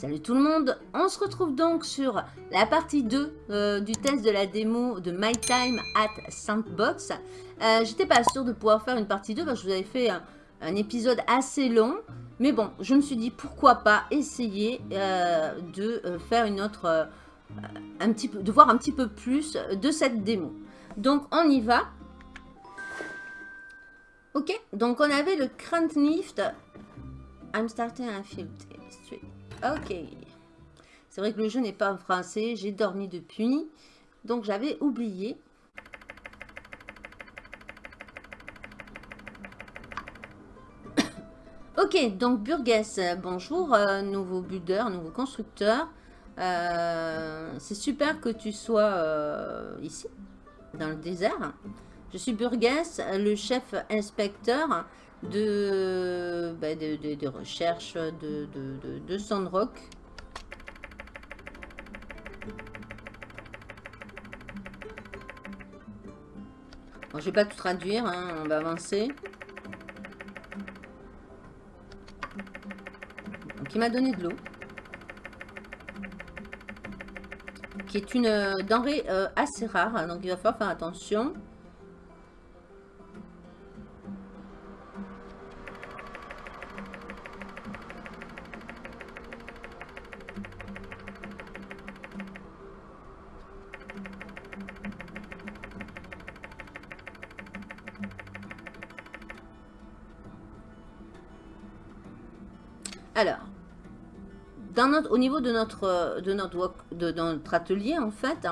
Salut tout le monde, on se retrouve donc sur la partie 2 euh, du test de la démo de My Time at Sandbox. Euh, J'étais pas sûre de pouvoir faire une partie 2 parce que je vous avais fait un, épisode assez long. Mais bon, je me suis dit pourquoi pas essayer euh, de euh, faire une autre, un petit peu, de voir un petit peu plus de cette démo. Donc on y va. Ok, donc on avait le Krantnift. I'm starting a field. Ok. C'est vrai que le jeu n'est pas en français. J'ai dormi depuis. Donc j'avais oublié. ok, donc Burgess, bonjour, euh, nouveau builder, nouveau constructeur. Euh, C'est super que tu sois euh, ici, dans le désert. Je suis Burgess, le chef inspecteur de, bah, de, recherche de, Sandrock. Bon, je vais pas tout traduire, hein, on va avancer. Donc, il m'a donné de l'eau. Qui est une euh, denrée euh, assez rare, donc il va falloir faire attention. Notre, au niveau de notre, de notre, de, notre atelier, en fait,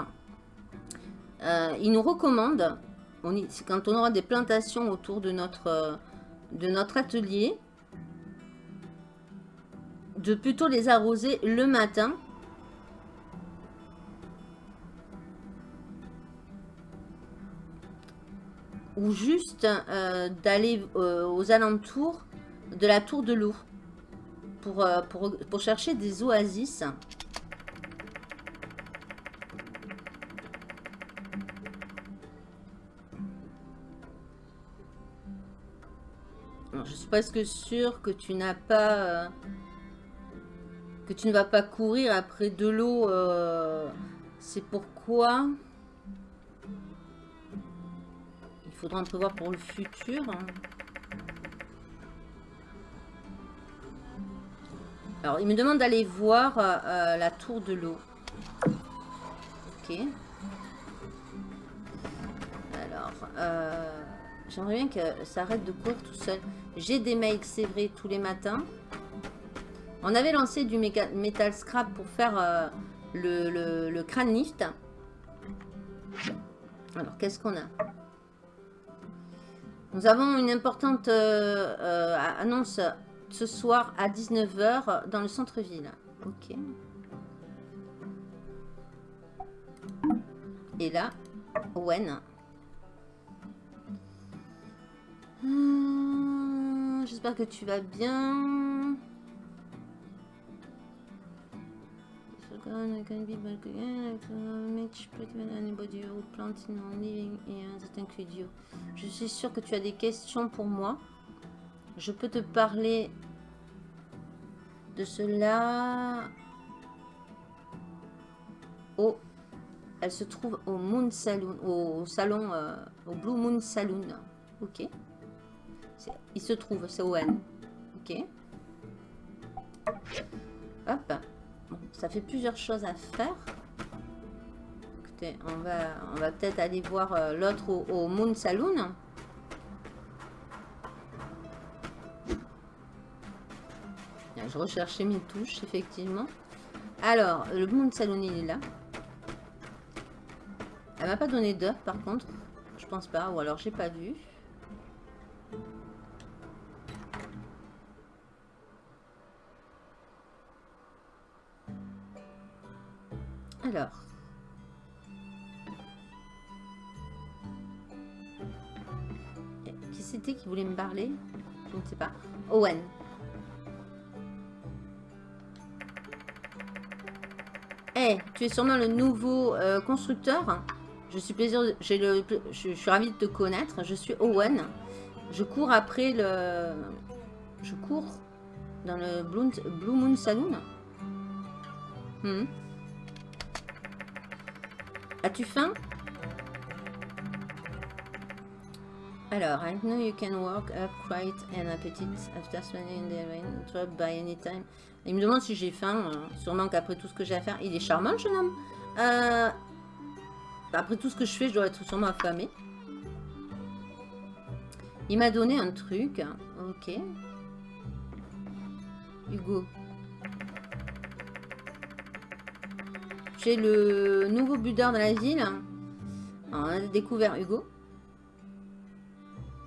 euh, il nous recommande, on y, quand on aura des plantations autour de notre, de notre atelier, de plutôt les arroser le matin. Ou juste euh, d'aller euh, aux alentours de la tour de l'eau pour, euh, pour, pour, chercher des oasis. Je suis presque sûre que tu n'as pas... Euh, que tu ne vas pas courir après de l'eau. Euh, C'est pourquoi... Il faudra en prévoir pour le futur. Alors, il me demande d'aller voir euh, euh, la tour de l'eau. Ok. Alors, euh, j'aimerais bien que ça arrête de courir tout seul. J'ai des mails, c'est vrai, tous les matins. On avait lancé du metal scrap pour faire le, le, le, crâne lift. Alors, qu'est-ce qu'on a? Nous avons une importante annonce ce soir à 19h dans le centre-ville. Ok. Et là, Owen. Hum, J'espère que tu vas bien. Je suis sûre que tu as des questions pour moi. Je peux te parler de cela. Oh, elle se trouve au Moon Saloon, au salon, euh, au Blue Moon Saloon. Ok. Il se trouve, c'est Owen. Ok. Hop. Ça fait plusieurs choses à faire. Écoutez, on va, on va peut-être aller voir euh, l'autre au, au Moon Saloon. Je recherchais mes touches, effectivement. Alors, le Moon Salon, il est là. Elle m'a pas donné d'œuf, par contre. Je pense pas, ou alors j'ai pas vu. Alors. Qui c'était qui voulait me parler? Je ne sais pas. Owen. Hey, tu es sûrement le nouveau euh, constructeur. Je suis plaisir, le, je, suis ravie de te connaître. Je suis Owen. Je cours après le, je cours dans le Blue, Moon Saloon. Hmm. As-tu faim? Alors, I know you can work up quite an appetite after spending in the rain, by any time. Il me demande si j'ai faim, euh, sûrement qu'après tout ce que j'ai à faire. Il est charmant, le jeune homme. Euh, après tout ce que je fais, je dois être sûrement affamé. Il m'a donné un truc. Ok. Hugo. J'ai le nouveau buteur dans la ville. on a découvert Hugo.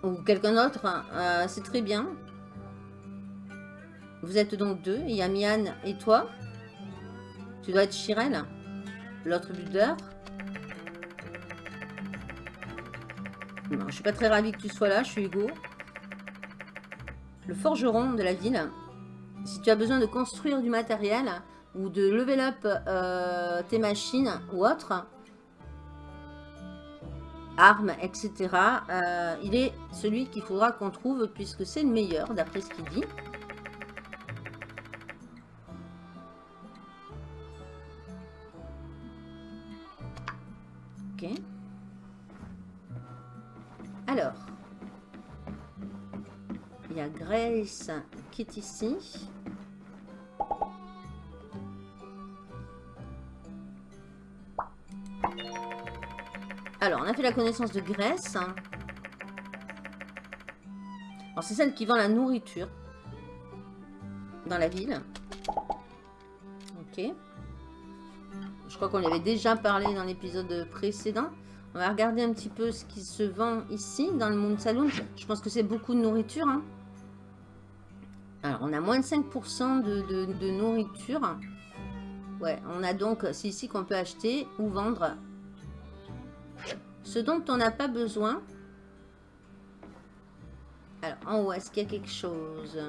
Ou quelqu'un d'autre. Euh, c'est très bien. Vous êtes donc deux. Il y a Mian et toi. Tu dois être Chirel. L'autre buteur. Non, je suis pas très ravie que tu sois là. Je suis Hugo. Le forgeron de la ville. Si tu as besoin de construire du matériel ou de level up euh, tes machines ou autres, armes, etc., euh, il est celui qu'il faudra qu'on trouve puisque c'est le meilleur d'après ce qu'il dit. qui est ici. Alors, on a fait la connaissance de Grèce. Hein. Alors, c'est celle qui vend la nourriture dans la ville. Ok. Je crois qu'on avait déjà parlé dans l'épisode précédent. On va regarder un petit peu ce qui se vend ici, dans le monde saloon. Je pense que c'est beaucoup de nourriture. Hein. On a moins de 5% de, nourriture. Ouais, on a donc, c'est ici qu'on peut acheter ou vendre ce dont on n'a pas besoin. Alors, en haut, est-ce qu'il y a quelque chose?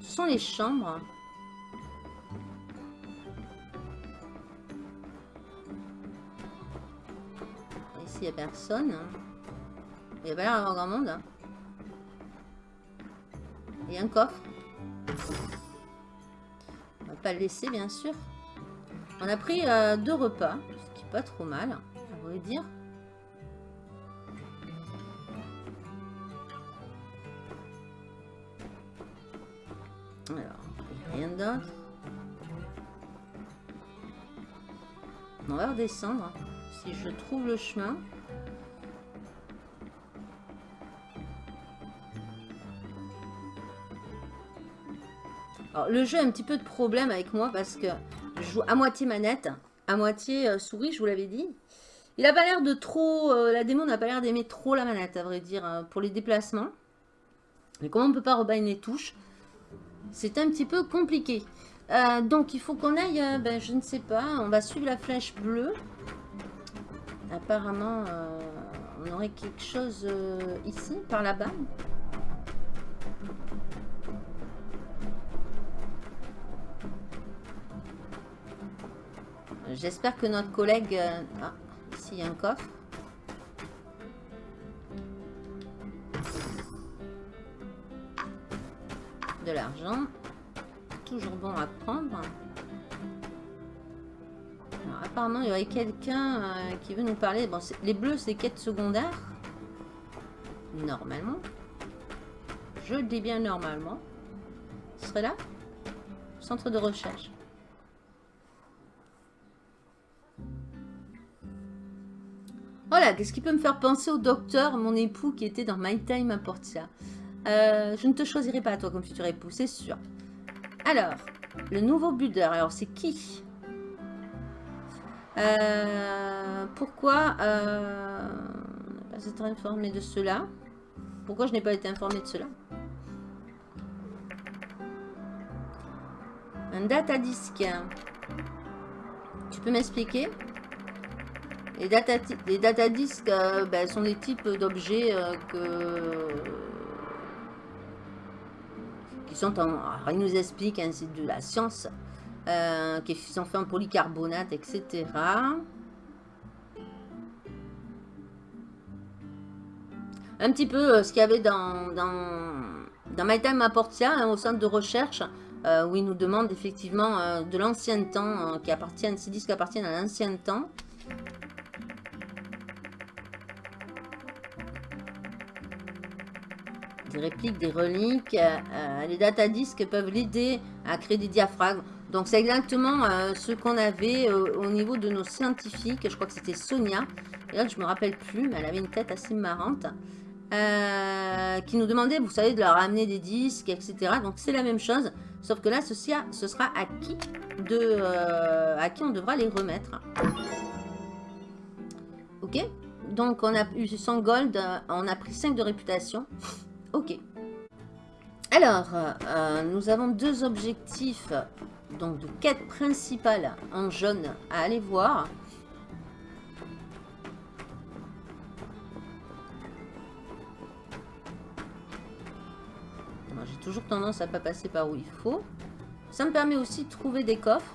Ce sont les chambres. Ici, il n'y a personne. Il n'y a pas l'air d'avoir grand monde. A un coffre. On va pas le laisser, bien sûr. On a pris euh, deux repas, ce qui n'est pas trop mal, on va dire. Alors, rien d'autre. On va redescendre, si je trouve le chemin. Le jeu a un petit peu de problème avec moi parce que je joue à moitié manette, à moitié euh, souris, je vous l'avais dit. Il a pas l'air de trop... Euh, la démo n'a pas l'air d'aimer trop la manette, à vrai dire, euh, pour les déplacements. Mais comme on ne peut pas rebailler les touches, c'est un petit peu compliqué. donc, il faut qu'on aille... ben, je ne sais pas, on va suivre la flèche bleue. Apparemment, on aurait quelque chose ici, par là-bas. J'espère que notre collègue... Euh, ah, ici, il y a un coffre. De l'argent. Toujours bon à prendre. apparemment, il y aurait quelqu'un euh, qui veut nous parler. Bon, les bleus, c'est quêtes secondaires. Normalement. Je dis bien normalement. Ce serait là Centre de recherche. Voilà, qu'est-ce qui peut me faire penser au docteur, mon époux, qui était dans My Time à Portia? Euh, Je ne te choisirai pas, toi, comme futur époux, c'est sûr. Alors, le nouveau buteur, alors c'est qui? Euh, Pourquoi euh, pas été informé de cela? Pourquoi je n'ai pas été informé de cela? Un data disque. Tu peux m'expliquer? Les data, data disques euh, ben, sont des types d'objets euh, que qui sont en... Alors, ils nous expliquent, hein, c'est de la science, euh, qui sont faits en polycarbonate, etc. Un petit peu ce qu'il y avait dans, dans, dans My Time à Portia, hein, au centre de recherche. où il nous demande effectivement de l'ancien temps, qui appartiennent, ces disques appartiennent à l'ancien temps. Des répliques, des reliques, les datadisques peuvent l'aider à créer des diaphragmes. Donc c'est exactement ce qu'on avait au niveau de nos scientifiques, je crois que c'était Sonia, et là je me rappelle plus, mais elle avait une tête assez marrante. Euh, qui nous demandait, vous savez, de leur amener des disques, etc. Donc c'est la même chose, sauf que là, ceci ce sera à qui, de, euh, à qui on devra les remettre. Ok? Donc on a eu 100 gold, on a pris 5 de réputation. Ok. Alors, euh, nous avons deux objectifs, donc de quête principale en jaune à aller voir. toujours tendance à pas passer par où il faut. Ça me permet aussi de trouver des coffres.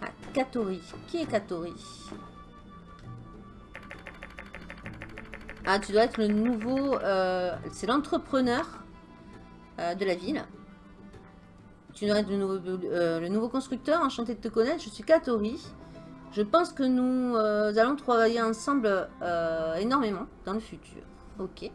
Ah, Katori. Qui est Katori? Ah, tu dois être le nouveau... Euh, c'est l'entrepreneur euh, de la ville. Tu dois être le nouveau, euh, le nouveau constructeur. Enchanté de te connaître. Je suis Katori. Je pense que nous allons travailler ensemble énormément dans le futur. Ok.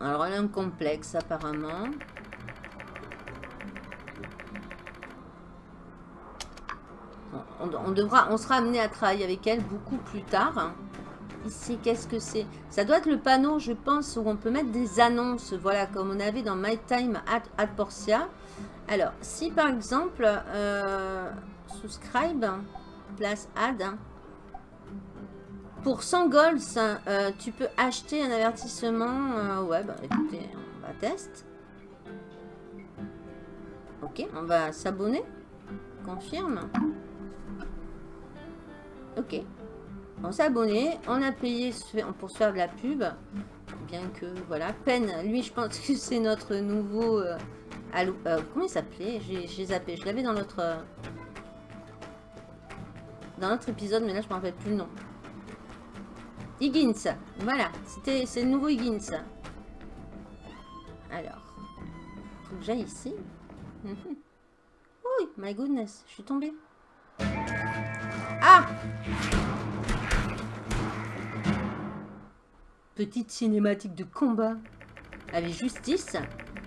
Alors, elle a un complexe, apparemment. On, devra, on sera amené à travailler avec elle beaucoup plus tard. Ici, qu'est-ce que c'est? Ça doit être le panneau, je pense, où on peut mettre des annonces. Voilà, comme on avait dans My Time at, Portia. Alors, si par exemple, euh, subscribe, place ad, pour 100 golds, euh, tu peux acheter un avertissement. Euh, ouais, bah écoutez, on va tester. Ok, on va s'abonner. Confirme. Ok. On s'est abonné. On a payé pour se faire la pub. Bien que, voilà. Peine, lui, je pense que c'est notre nouveau... Euh, comment il s'appelait? J'ai zappé. Je l'avais dans notre... dans notre épisode, mais là, je me rappelle plus le nom. Higgins. Voilà, c'est le nouveau Higgins. Alors, faut que j'aille ici. Oui, my goodness, je suis tombée. Ah Petite cinématique de combat avec justice.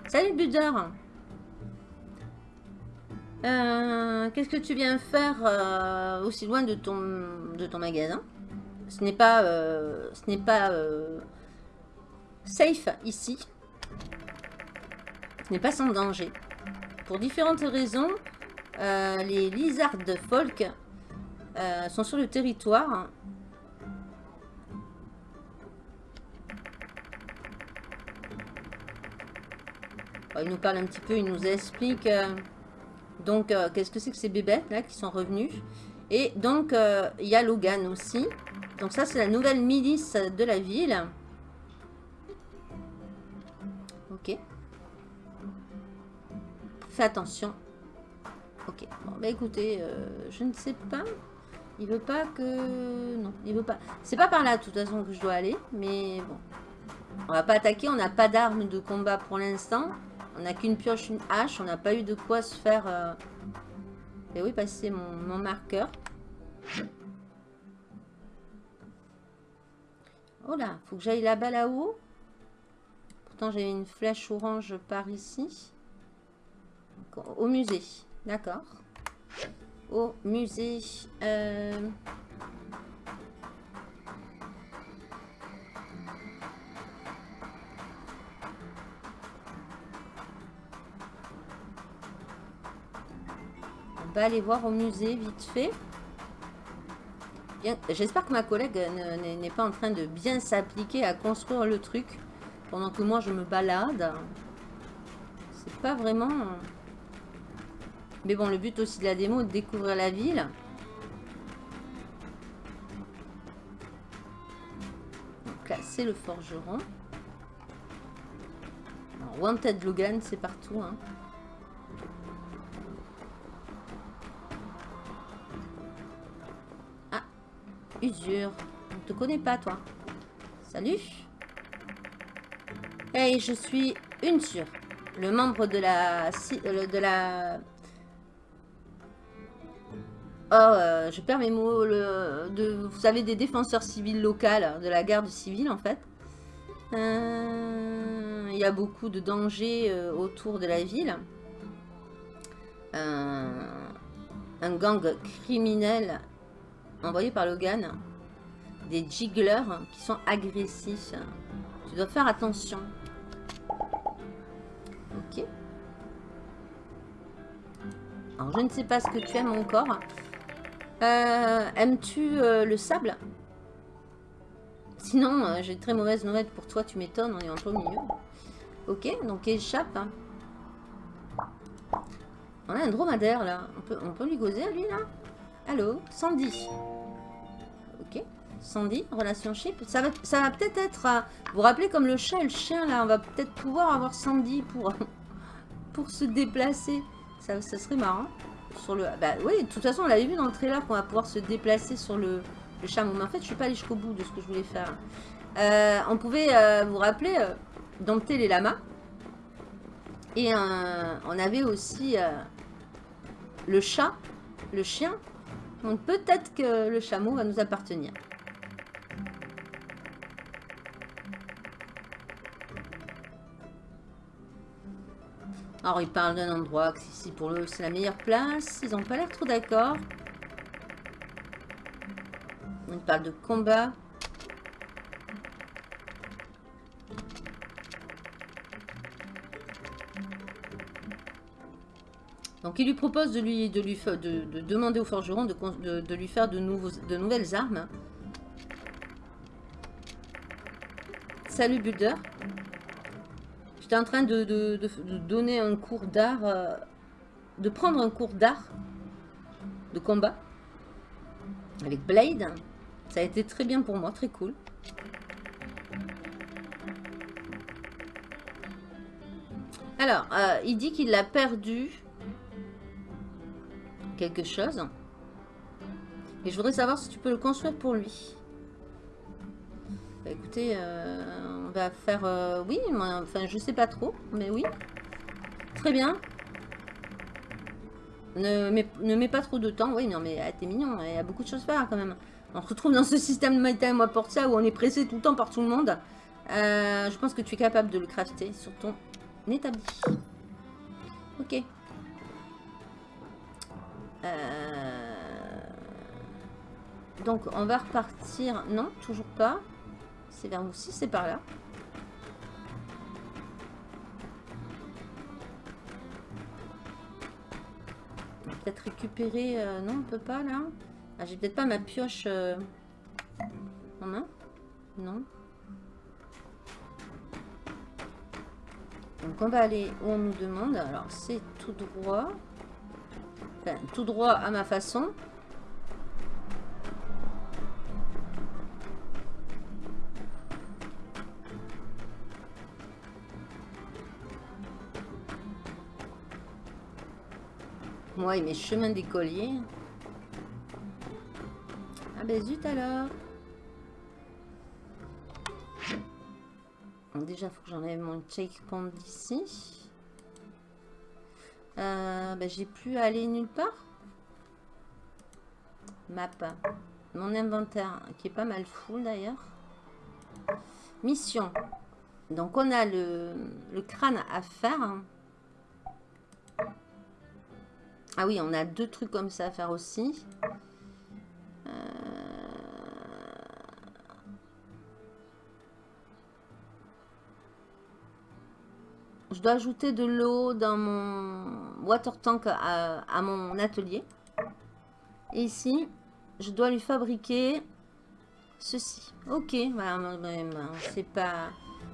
Salut Buder euh, Qu'est-ce que tu viens faire euh, aussi loin de ton, de ton magasin? Ce n'est pas, euh, ce n'est pas euh, safe ici. Ce n'est pas sans danger. Pour différentes raisons, les lizards de folk sont sur le territoire. il nous parle un petit peu, il nous explique donc qu'est-ce que c'est que ces bébêtes là qui sont revenus. Et donc il y a Logan aussi. Donc ça, c'est la nouvelle milice de la ville. Ok. Fais attention. Ok. Bon, bah écoutez, euh, je ne sais pas. Il veut pas que... Non, il veut pas. C'est pas par là, de toute façon, que je dois aller. Mais bon. On va pas attaquer. On n'a pas d'armes de combat pour l'instant. On n'a qu'une pioche, une hache. On n'a pas eu de quoi se faire... Euh... Et oui, passer mon, mon marqueur. Oh là, faut que j'aille là-bas là-haut. Pourtant, j'ai une flèche orange par ici. Au musée. D'accord. Au musée. Euh, on va aller voir au musée vite fait. J'espère que ma collègue n'est pas en train de bien s'appliquer à construire le truc pendant que moi je me balade. C'est pas vraiment... Mais bon, le but aussi de la démo de découvrir la ville. Donc là, c'est le forgeron. Wanted Logan, c'est partout. Hein. Usure. On te connaît pas, toi. Salut. Hey, je suis une. Le membre de la... Euh, de la... Oh, euh, je perds mes mots. Vous savez, des défenseurs civils locales, de la garde civile, en fait. Euh, il y a beaucoup de dangers autour de la ville. un gang criminel envoyé par Logan. Des jigglers qui sont agressifs. Tu dois faire attention. Ok. Alors, je ne sais pas ce que tu aimes encore. Euh, aimes-tu euh, le sable? Sinon, euh, j'ai très mauvaise nouvelle pour toi. Tu m'étonnes, on est en plein milieu. Ok, donc échappe. On a un dromadaire, là. On peut, on peut lui gauzer à lui, là? Allô Sandy. Ok. Sandy, relation chip. Ça va, ça va peut-être être... vous vous rappelez comme le chat et le chien, là On va peut-être pouvoir avoir Sandy pour, pour se déplacer. Ça, ça serait marrant. Sur le... Bah oui, de toute façon, on l'avait vu dans le trailer qu'on va pouvoir se déplacer sur le, chameau. Mais en fait, je suis pas allée jusqu'au bout de ce que je voulais faire. Euh, on pouvait, euh, vous rappeler, euh, dompter les lamas. Et on avait aussi le chat, le chien, donc peut-être que le chameau va nous appartenir. Alors, il parle d'un endroit ici pour eux c'est la meilleure place. Ils n'ont pas l'air trop d'accord. Il parle de combat. Donc il lui propose de lui, de lui de, demander au forgeron de, lui faire de, de nouvelles armes. Salut Bulder. En train de, donner un cours d'art, euh, de prendre un cours d'art de combat avec Blade. Ça a été très bien pour moi, très cool. Alors, euh, il dit qu'il l'a perdu quelque chose. Et je voudrais savoir si tu peux le construire pour lui. Bah, écoutez, euh, on va faire... Euh, oui, enfin, je sais pas trop, mais oui. Très bien. Ne mets, pas trop de temps. Oui, non, mais t'es mignon. Il y a beaucoup de choses à faire, quand même. On se retrouve dans ce système de Time porte ça où on est pressé tout le temps par tout le monde. Euh, je pense que tu es capable de le crafter sur ton établi. Ok. Donc, on va repartir. Non, toujours pas. C'est vers vous. Si, c'est par là. Peut-être récupérer... Euh, non, on peut pas, là. Ah, J'ai peut-être pas ma pioche euh, en main. Non. Donc, on va aller où on nous demande. Alors, c'est tout droit tout droit à ma façon. Moi et mes chemins d'écolier. Ah ben zut alors. déjà, il faut que j'enlève mon checkpoint d'ici. Euh, ben, j'ai plus à aller nulle part. Map. Mon inventaire, qui est pas mal full d'ailleurs. Mission. Donc on a le, crâne à faire. Ah oui, on a deux trucs comme ça à faire aussi. Euh, je dois ajouter de l'eau dans mon water tank à, mon atelier. Et ici, je dois lui fabriquer ceci. Ok, voilà, c'est pas,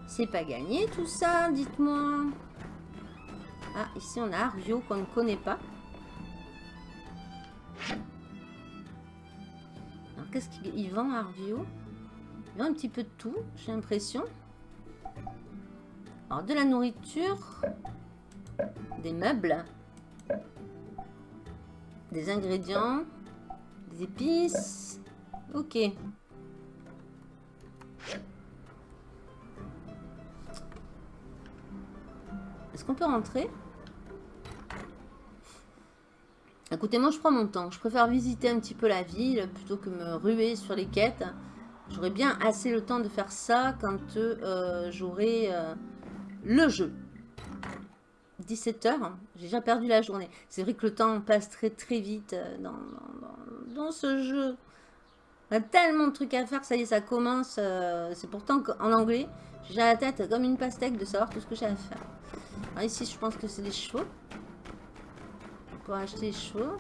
c'est pas gagné tout ça, dites-moi. Ah, ici on a Arvio qu'on ne connaît pas. Alors, qu'est-ce qu'il vend, Arvio Il vend un petit peu de tout, j'ai l'impression. Alors, de la nourriture, des meubles, des ingrédients, des épices. Ok. Est-ce qu'on peut rentrer? Écoutez, moi je prends mon temps. Je préfère visiter un petit peu la ville plutôt que me ruer sur les quêtes. J'aurais bien assez le temps de faire ça quand euh, j'aurai euh, le jeu. 17h, j'ai déjà perdu la journée. C'est vrai que le temps passe très très vite euh, dans, ce jeu. On a tellement de trucs à faire, ça y est, ça commence. C'est pourtant en anglais. J'ai la tête comme une pastèque de savoir tout ce que j'ai à faire. Ici, je pense que c'est des chevaux. Pour acheter des chevaux.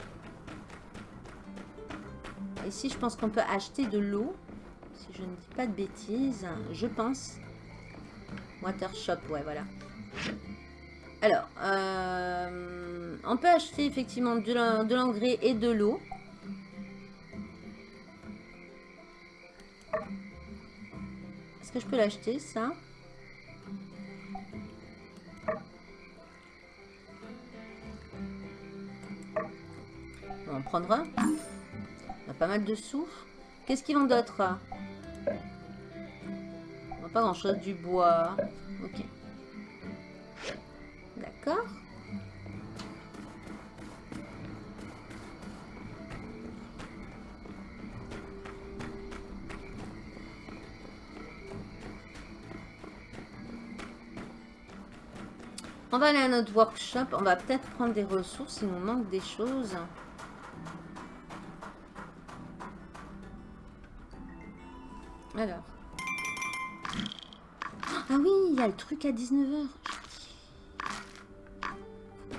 Ici, je pense qu'on peut acheter de l'eau je ne dis pas de bêtises, je pense. Water Shop, ouais, voilà. Alors, euh, on peut acheter effectivement de l'engrais et de l'eau. Est-ce que je peux l'acheter, ça? On va en prendre un. On a pas mal de sous. Qu'est-ce qu'ils vendent d'autre pas grand chose, du bois. Ok. D'accord. On va aller à notre workshop. On va peut-être prendre des ressources. Il nous manque des choses. Alors. Ah oui, il y a le truc à 19h.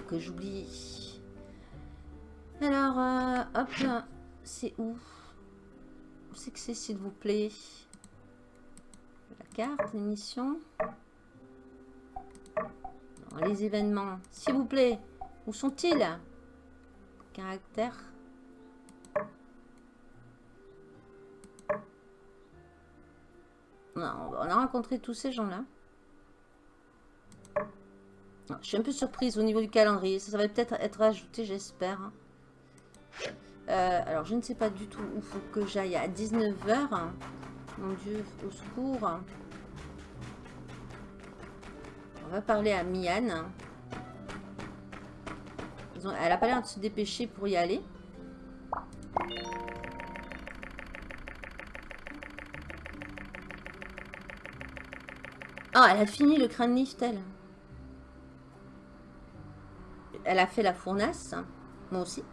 que j'oublie. Alors, euh, hop, c'est où? Où c'est que c'est, s'il vous plaît? La carte, l'émission. Les événements, s'il vous plaît. Où sont-ils? Caractère. On a rencontré tous ces gens-là. Je suis un peu surprise au niveau du calendrier. Ça, va peut-être être ajouté, j'espère. Euh, alors, je ne sais pas du tout où faut que j'aille à 19h. Mon Dieu, au secours. On va parler à Mian. elle a pas l'air de se dépêcher pour y aller. Ah, elle a fini le crâne lift, elle. Elle a fait la fournace. Moi aussi.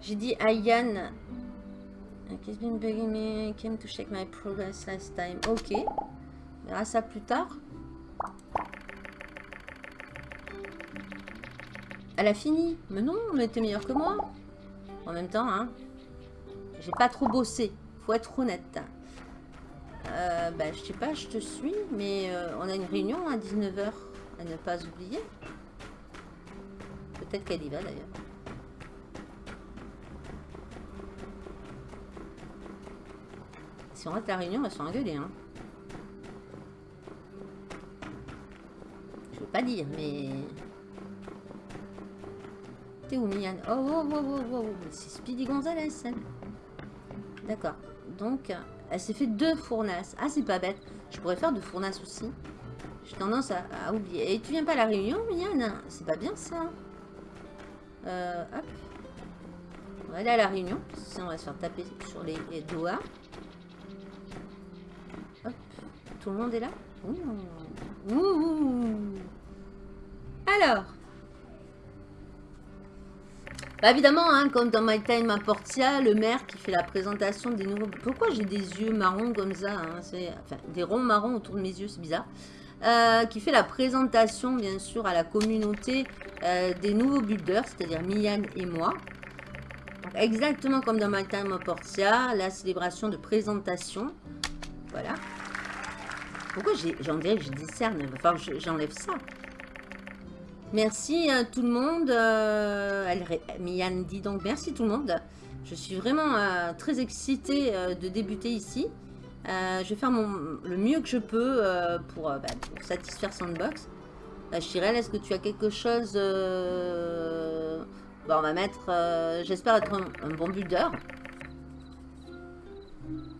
J'ai dit à Yann... Came to check my progress last time? Ok. On verra ça plus tard. Elle a fini. Mais non, mais t'es meilleur que moi. En même temps, hein. J'ai pas trop bossé. Faut être honnête. Euh, bah, je sais pas, je te suis, mais euh, on a une réunion à 19h à ne pas oublier. Peut-être qu'elle y va d'ailleurs. Si on rate la réunion, on va se. Hein. Je veux pas dire, mais... T'es où, Mian Oh, oh, oh, oh, oh, oh. C'est Speedy Gonzalez, D'accord. Donc, elle s'est fait deux fournasses. Ah, c'est pas bête. Je pourrais faire deux fournasses aussi. J'ai tendance à, oublier. Et tu viens pas à la réunion, Yann? C'est pas bien ça. Euh, hop. On va aller à la réunion. Sinon, on va se faire taper sur les, doigts. Hop. Tout le monde est là? Ouh. Ouh. Alors. Bah évidemment, hein, comme dans My Time à Portia, le maire qui fait la présentation des nouveaux... Pourquoi j'ai des yeux marrons comme ça hein, Enfin, des ronds marrons autour de mes yeux, c'est bizarre. Euh, qui fait la présentation, bien sûr, à la communauté euh, des nouveaux builders, c'est-à-dire Mian et moi. exactement comme dans My Time à Portia, la célébration de présentation. Voilà. Pourquoi j'en dirais que je discerne Enfin, j'enlève ça. Merci à tout le monde. Euh, dit donc merci tout le monde. Je suis vraiment euh, très excitée euh, de débuter ici. je vais faire le mieux que je peux pour, bah, satisfaire Sandbox. Chirel, est-ce que tu as quelque chose On va mettre... J'espère être un, bon builder.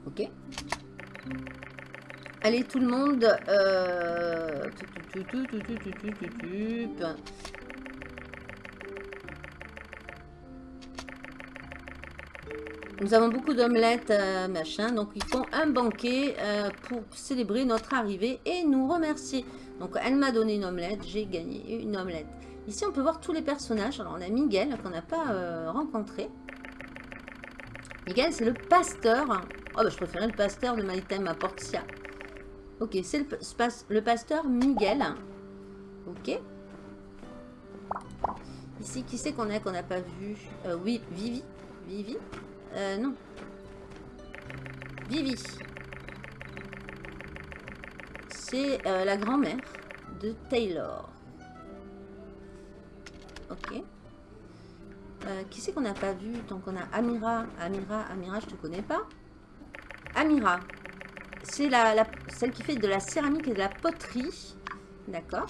Ok. Allez tout le monde. Euh, nous avons beaucoup d'omelettes, euh, machin. Donc, ils font un banquet euh, pour célébrer notre arrivée et nous remercier. Donc, elle m'a donné une omelette. J'ai gagné une omelette. Ici, on peut voir tous les personnages. Alors, on a Miguel, qu'on n'a pas rencontré. Miguel, c'est le pasteur. Oh, bah, je préférais le pasteur de Maitema à Portia. Ok, c'est le, pasteur Miguel. Ok. Ici, qui c'est qu'on a qu'on n'a pas vu? Oui, Vivi. Vivi? Euh, non. Vivi. C'est euh, la grand-mère de Taylor. Ok. Euh, qui c'est qu'on n'a pas vu Donc on a Amira? Amira, Amira, je te connais pas. Amira. C'est la, celle qui fait de la céramique et de la poterie. D'accord.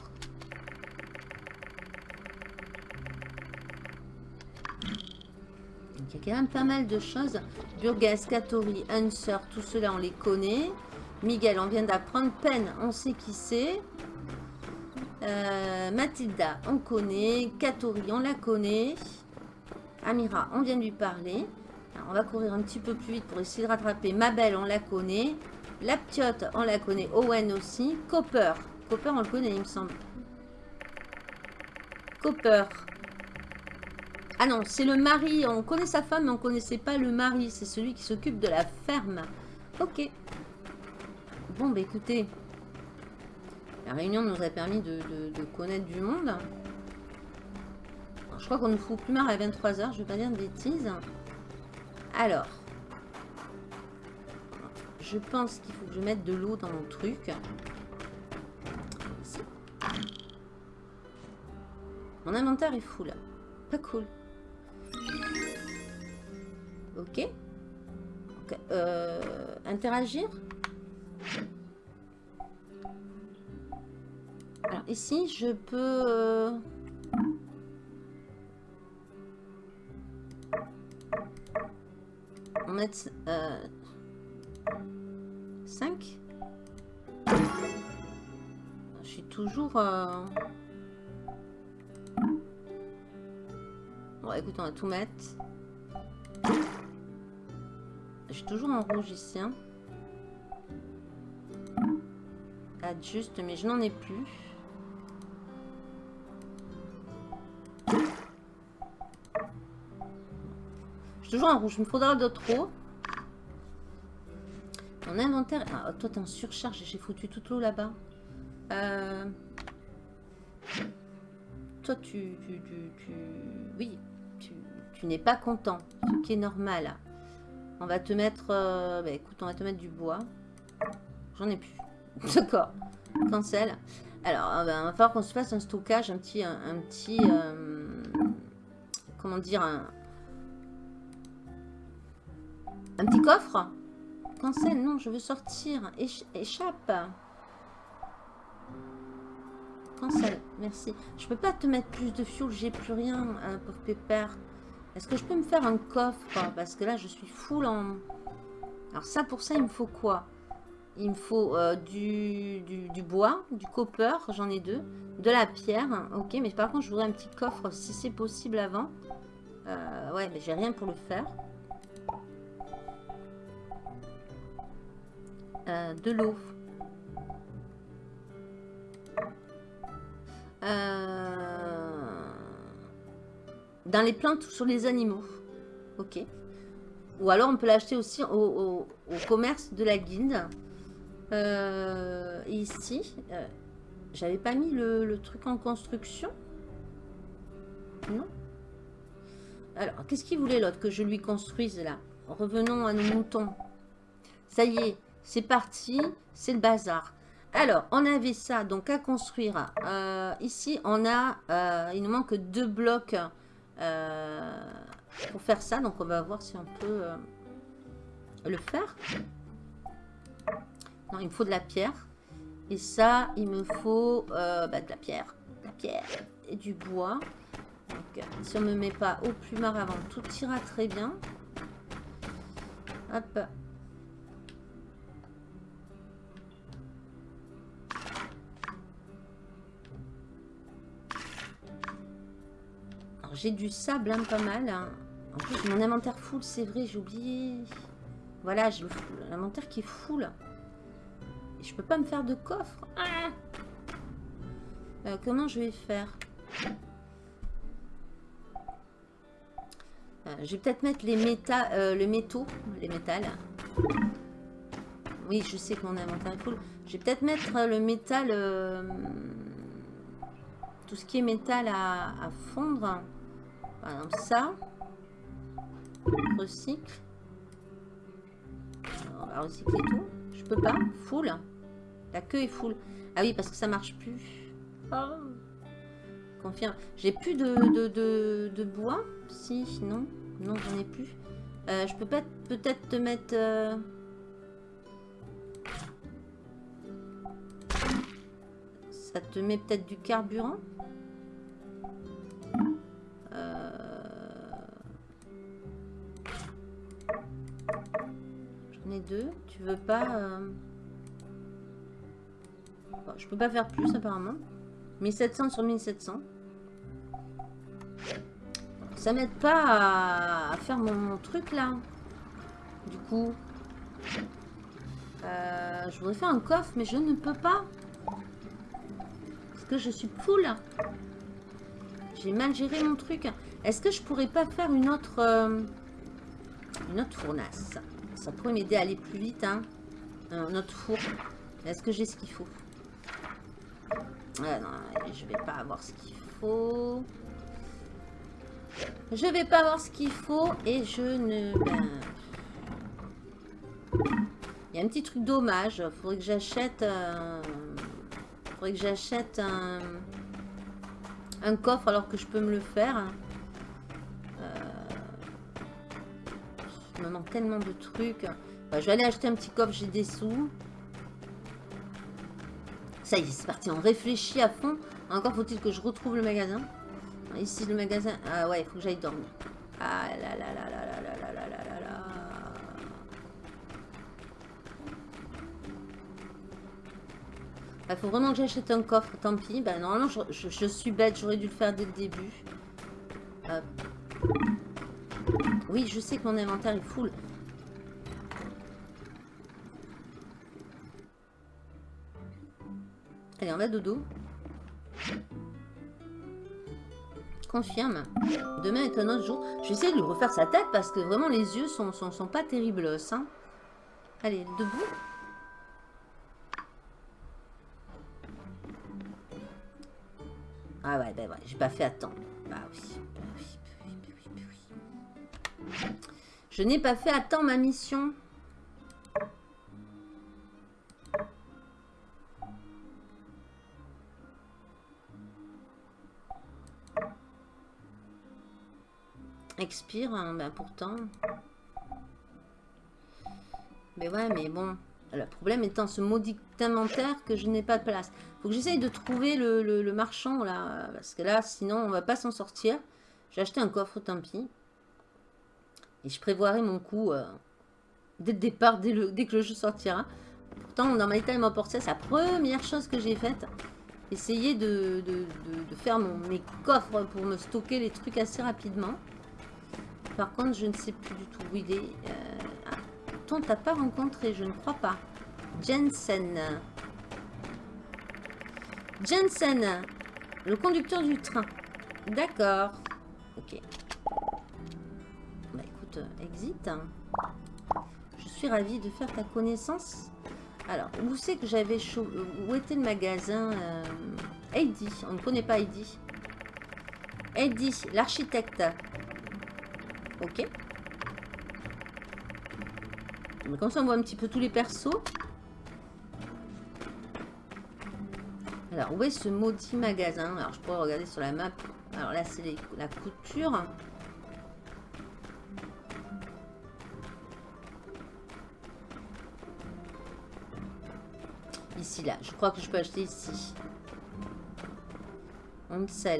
il y a quand même pas mal de choses. Burgas, Katori, Hanser, tout cela on les connaît. Miguel, on vient d'apprendre. Pen, on sait qui c'est. Euh, Mathilda, on connaît. Katori, on la connaît. Amira, on vient de lui parler. on va courir un petit peu plus vite pour essayer de rattraper. Mabel, on la connaît. La Piote, on la connaît. Owen aussi. Copper. Copper, on le connaît, il me semble. Copper. Ah non, c'est le mari. On connaît sa femme, mais on ne connaissait pas le mari. C'est celui qui s'occupe de la ferme. Ok. Bon, bah écoutez. La réunion nous a permis de, connaître du monde. je crois qu'on nous fout plus marre à 23h. Je vais pas dire de bêtises. Alors. Je pense qu'il faut que je mette de l'eau dans mon truc. Mon inventaire est full. Pas cool. Ok. Euh, interagir. Alors ici, je peux... Euh, mettre 5. Toujours... Bon, écoute, on va tout mettre. Je suis toujours en rouge ici. Hein. Adjuste, mais je n'en ai plus. Je suis toujours en rouge. Il me faudra d'autres eau. Mon inventaire... Ah, toi, t'es en surcharge. J'ai foutu toute l'eau là-bas. Euh... Toi, tu, tu, tu... Oui, tu n'es pas content, ce qui est normal. On va te mettre... Euh, bah, écoute, on va te mettre du bois. J'en ai plus. D'accord. Cancel. Alors, il va falloir qu'on se fasse un stockage, un petit... Un, petit euh, comment dire un petit coffre Cancel, non, je veux sortir. échappe. Cancel, merci. Je peux pas te mettre plus de fuel, j'ai plus rien, hein, pour pépère. Est-ce que je peux me faire un coffre Parce que là, je suis full en... Alors ça, pour ça, il me faut quoi? Il me faut euh, du, du, bois, du copper, j'en ai deux, de la pierre. Ok, mais par contre, je voudrais un petit coffre si c'est possible avant. Euh, ouais, mais j'ai rien pour le faire. Euh, de l'eau. Euh... Dans les plantes sur les animaux. Ok. Ou alors on peut l'acheter aussi au, commerce de la guilde. Euh, ici, euh, j'avais pas mis le, truc en construction. Non. Alors, qu'est-ce qu'il voulait l'autre que je lui construise là? Revenons à nos moutons. Ça y est, c'est parti, c'est le bazar. Alors, on avait ça donc à construire. Euh, ici, on a, il nous manque deux blocs euh, pour faire ça. Donc on va voir si on peut euh, le faire. Non, il me faut de la pierre. Et ça, il me faut euh, bah, de la pierre. De la pierre et du bois. Donc, si on ne me met pas au plumard avant, tout ira très bien. Hop. J'ai du sable, hein, pas mal. hein. En plus, mon inventaire full, c'est vrai, j'ai oublié. Voilà, j'ai l'inventaire qui est full. Et je peux pas me faire de coffre. Ah Euh, comment je vais faire? Euh, Je vais peut-être mettre les méta, euh, le métaux, les métals. Oui, je sais que mon inventaire est full. Je vais peut-être mettre euh, le métal, tout ce qui est métal à fondre. Ça. Recycle. On va recycler tout. Je peux pas. Full. La queue est full. Ah oui, parce que ça marche plus. Oh. Confirme. J'ai plus de, de, de- de bois. Si, non. Non, j'en ai plus. Euh, je peux pas peut-être te mettre... euh, Ça te met peut-être du carburant? Deux. Tu veux pas... euh, je peux pas faire plus apparemment. 1700 sur 1700. Ça m'aide pas à, faire mon, mon truc là. Du coup, euh, je voudrais faire un coffre, mais je ne peux pas. Parce que je suis full. J'ai mal géré mon truc. Est-ce que je pourrais pas faire une autre, euh, une autre fournace Ça pourrait m'aider à aller plus vite. Hein. Un autre four. Est-ce que j'ai ce qu'il faut? Ah non, je vais pas avoir ce qu'il faut. Je vais pas avoir ce qu'il faut et je ne... ben, Il y a un petit truc dommage. Faudrait que j'achète... euh, Faudrait que j'achète un... un coffre alors que je peux me le faire. Il me manque tellement de trucs. Bah, je vais aller acheter un petit coffre, j'ai des sous. Ça y est, c'est parti, on réfléchit à fond. Encore faut-il que je retrouve le magasin. Ici, le magasin... Ah ouais, il faut que j'aille dormir. Ah là là là là là là là là là là. Il Ah, faut vraiment que j'achète un coffre, tant pis. Bah, normalement, je, suis bête, j'aurais dû le faire dès le début. Oui, je sais que mon inventaire est full. Allez, on va dodo. Confirme. Demain est un autre jour. Je vais essayer de lui refaire sa tête parce que vraiment les yeux sont, sont, pas terribles. Hein. Allez, debout. Ah ouais, ben ouais, j'ai pas fait attendre. Bah oui, Je n'ai pas fait attendre ma mission. Expire, hein, ben pourtant. Mais ouais, mais bon. Le problème étant ce maudit inventaire que je n'ai pas de place. Faut que j'essaye de trouver le marchand là. Parce que là, sinon, on va pas s'en sortir. J'ai acheté un coffre, tant pis. Et je prévoirai mon coup euh, dès le départ, dès, que le jeu sortira. Pourtant, dans My Time Emporté, c'est la première chose que j'ai faite. Essayer de, faire mon- mes coffres pour me stocker les trucs assez rapidement. Par contre, je ne sais plus du tout où il est. Euh, ah, on pas rencontré, je ne crois pas. Jensen. Jensen, le conducteur du train. D'accord. Ok. Exit. Je suis ravie de faire ta connaissance. Alors, où c'est que j'avais Où était le magasin euh... Heidi? On ne connaît pas Heidi. Heidi, l'architecte. Ok. Mais comme ça, on voit un petit peu tous les persos. Alors, où est ce maudit magasin? Alors, je pourrais regarder sur la map. Alors là, c'est la couture. Ici, là. Je crois que je peux acheter ici. On sait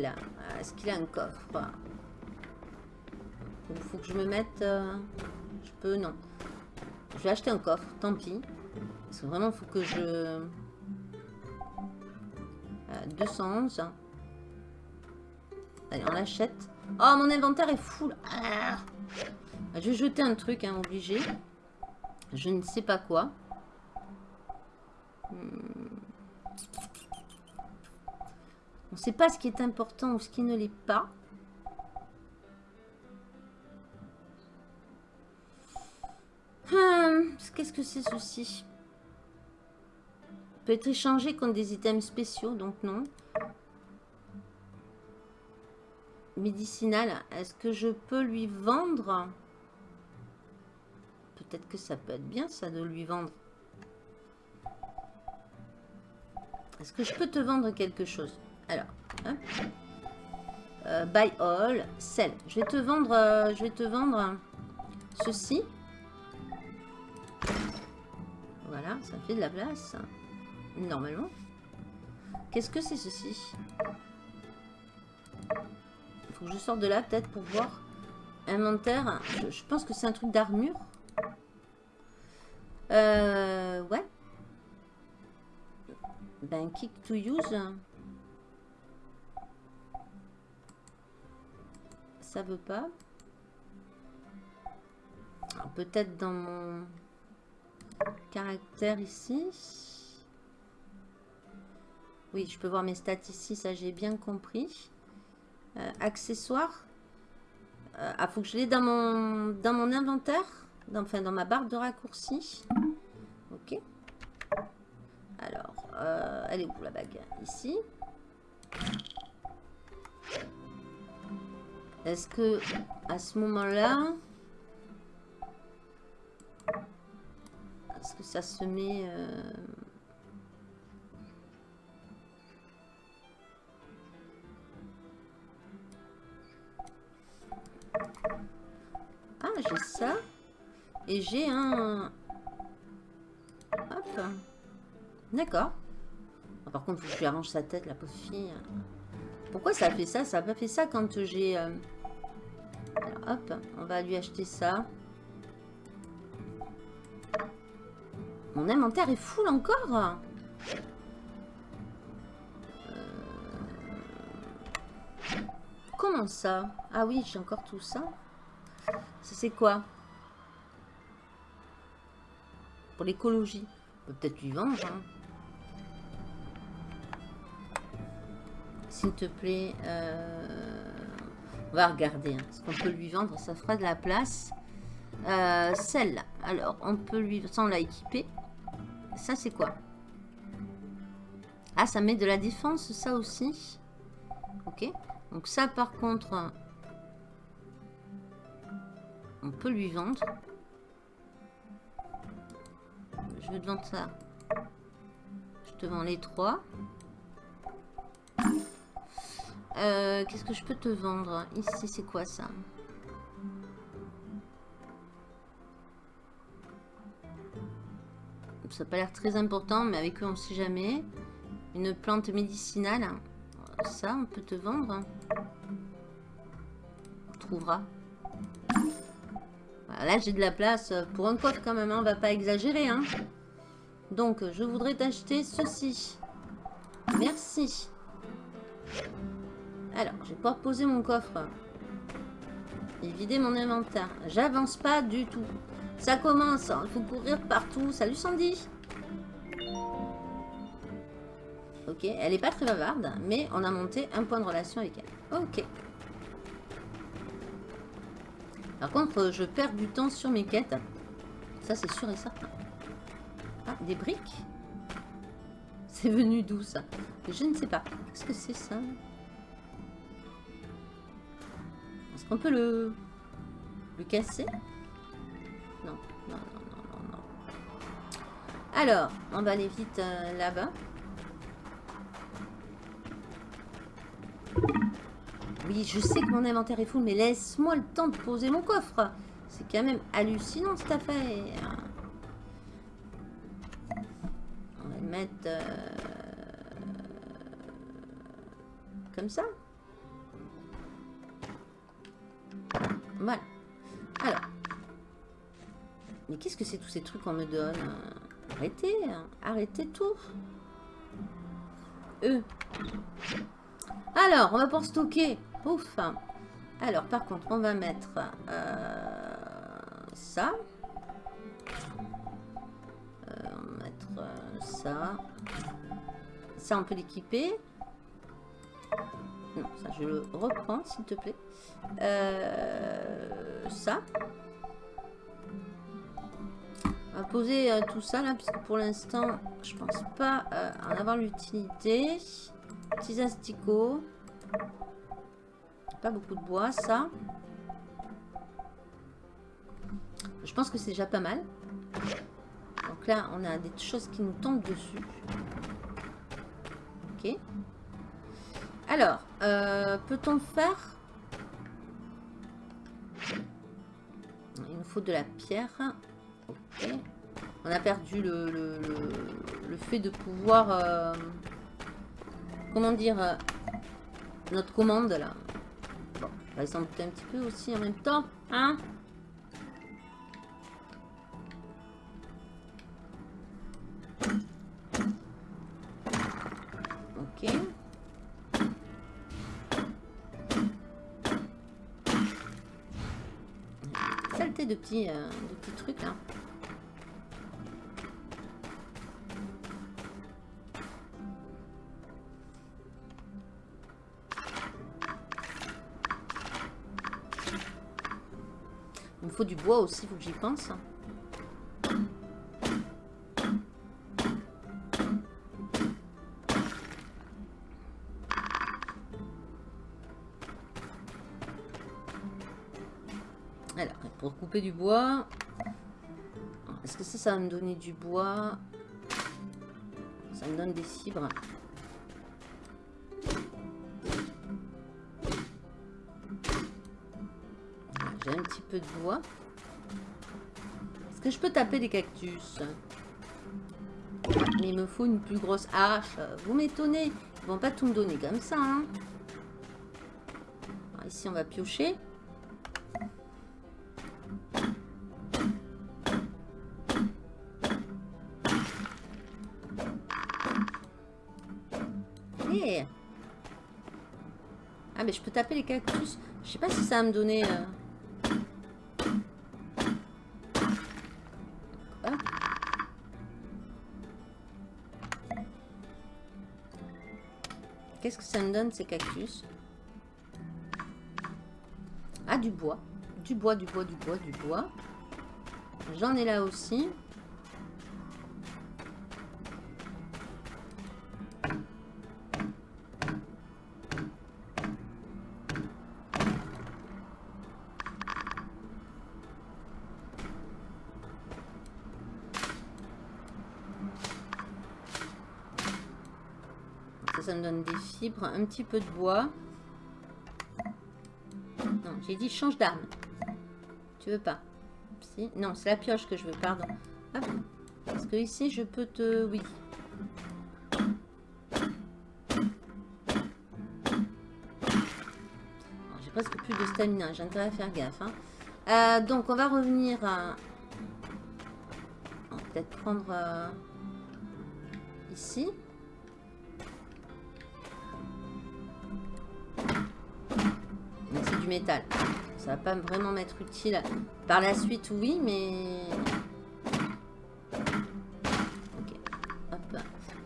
Est-ce qu'il a un coffre? Il faut que je me mette... euh, Je peux, non. Je vais acheter un coffre, tant pis. Parce que vraiment, il faut que je... Euh, 211. Allez, on l'achète. Oh, mon inventaire est full. Ah. Je vais jeter un truc, hein, obligé. Je ne sais pas quoi. Hmm. On ne sait pas ce qui est important ou ce qui ne l'est pas. Hmm, qu'est-ce que c'est ceci? Peut être échangé contre des items spéciaux, donc non. Médicinal, est-ce que je peux lui vendre? Peut-être que ça peut être bien ça de lui vendre. Est-ce que je peux te vendre quelque chose? Alors, hein euh, buy all, sell. Je vais te vendre, euh, je vais te vendre ceci. Voilà, ça fait de la place. Normalement. Qu'est-ce que c'est ceci? Il faut que je sorte de là peut-être pour voir. Inventaire. Je, pense que c'est un truc d'armure. Euh, ouais. Ben, kick to use. Ça veut pas. Peut-être dans mon caractère ici. Oui, je peux voir mes stats ici, ça j'ai bien compris. Euh, accessoires. Euh, ah, faut que je l'ai dans mon, dans mon inventaire. Dans, enfin, dans ma barre de raccourci. Ok. Alors, euh, elle est où la bague? Ici. Est-ce que à ce moment-là, est-ce que ça se met euh, Ah, j'ai ça. Et j'ai un... Hop. D'accord. Ah, par contre, faut que je lui arrange sa tête, la pauvre fille. Pourquoi ça a fait ça? Ça n'a pas fait ça quand j'ai... Euh, hop, on va lui acheter ça. Mon inventaire est full encore euh, Comment ça? Ah oui, j'ai encore tout ça. C'est quoi? Pour l'écologie. Peut-être lui vendre. Hein. S'il te plaît. Euh, on va regarder. Hein. Ce qu'on peut lui vendre, ça fera de la place. Euh, celle-là. Alors, on peut lui... Ça, on l'a équipé. Ça, c'est quoi? Ah, ça met de la défense, ça aussi. Ok. Donc ça, par contre, on peut lui vendre. Je vais te vendre ça. Je te vends les trois. Euh, qu'est-ce que je peux te vendre Ici, c'est quoi ça? Ça n'a pas l'air très important, mais avec eux, on ne sait jamais. Une plante médicinale. Ça, on peut te vendre. On trouvera. là, j'ai de la place pour un coffre quand même. Hein. On va pas exagérer. Hein. Donc, je voudrais t'acheter ceci. Merci. Alors, je vais pouvoir poser mon coffre. Et vider mon inventaire. J'avance pas du tout. Ça commence, il faut courir partout. Salut Sandy Ok, elle est pas très bavarde, mais on a monté un point de relation avec elle. Ok. Par contre, je perds du temps sur mes quêtes. Ça, c'est sûr et certain. Ah, des briques? C'est venu d'où, ça? Je ne sais pas. Qu'est-ce que c'est, ça? Est-ce qu'on peut le... le casser? Non, non, non, non, non, Alors, on va aller vite euh, là-bas. Oui, je sais que mon inventaire est fou, mais laisse-moi le temps de poser mon coffre. C'est quand même hallucinant cette affaire. On va le mettre euh, comme ça. Voilà. Alors, mais qu'est-ce que c'est tous ces trucs qu'on me donne Arrêtez, arrêtez tout. Eux. Alors, on va pour stocker. Ouf. Alors, par contre, on va mettre euh, ça. Euh, on va mettre euh, ça. Ça, on peut l'équiper. Non, ça, je le reprends, s'il te plaît. ça. On va poser tout ça, là, puisque pour l'instant, je pense pas en avoir l'utilité. Petits asticots. Pas beaucoup de bois, ça. Je pense que c'est déjà pas mal. Donc là, on a des choses qui nous tombent dessus. Alors, euh, peut-on faire... Il nous faut de la pierre. Ok. On a perdu le, le, fait de pouvoir... Euh, comment dire euh, Notre commande, là. Bon, on va s'en un petit peu aussi en même temps. Hein? Petits, euh, petits trucs là. Il me faut du bois aussi, faut que j'y pense. Du bois, est-ce que ça, ça va me donner du bois? Ça me donne des fibres. J'ai un petit peu de bois. Est-ce que je peux taper des cactus? Mais il me faut une plus grosse hache. Vous m'étonnez. Ils vont pas tout me donner comme ça. Hein. ici, on va piocher. Ah, mais je peux taper les cactus. Je sais pas si ça va me donner... Euh, Qu'est-ce que ça me donne ces cactus? Ah, du bois. Du bois, du bois, du bois, du bois. J'en ai là aussi. Un petit peu de bois. Non, j'ai dit change d'arme. Tu veux pas si Non, c'est la pioche que je veux, pardon. Parce que ici, je peux te... Oui. J'ai presque plus de stamina, j'ai intérêt à faire gaffe. Hein. Euh, donc, on va revenir à... Peut-être prendre... Euh, ici. Métal. Ça va pas vraiment m'être utile par la suite, oui, mais...